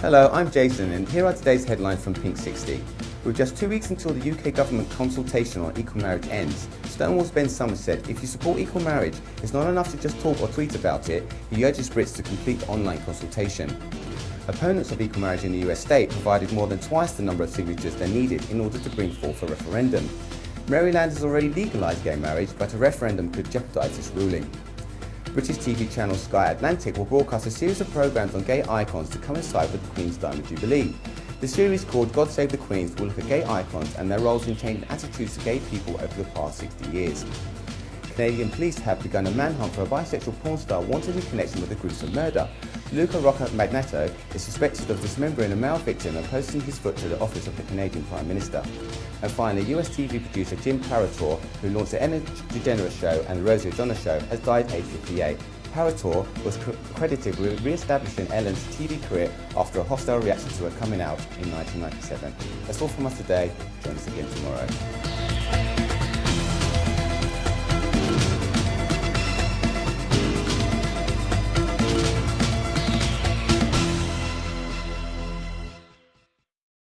Hello, I'm Jason and here are today's headlines from Pink 60. With just two weeks until the UK government consultation on equal marriage ends, Stonewall's Ben Summers said if you support equal marriage, it's not enough to just talk or tweet about it, he urges Brits to complete the online consultation. Opponents of equal marriage in the US state provided more than twice the number of signatures they needed in order to bring forth a referendum. Maryland has already legalised gay marriage, but a referendum could jeopardise this ruling. British TV channel Sky Atlantic will broadcast a series of programmes on gay icons to coincide with the Queen's Diamond Jubilee. The series called God Save the Queens will look at gay icons and their roles in changing attitudes to gay people over the past 60 years. Canadian police have begun a manhunt for a bisexual porn star wanted in connection with a gruesome murder. Luka Rocco Magnotta is suspected of dismembering a male victim and posting his foot to the office of the Canadian Prime Minister. And finally, US TV producer Jim Paratore, who launched the Ellen DeGeneres Show and the Rosie O'Donnell Show, has died aged 58. Paratore was credited with re-establishing Ellen's TV career after a hostile reaction to her coming out in 1997. That's all from us today. Join us again tomorrow.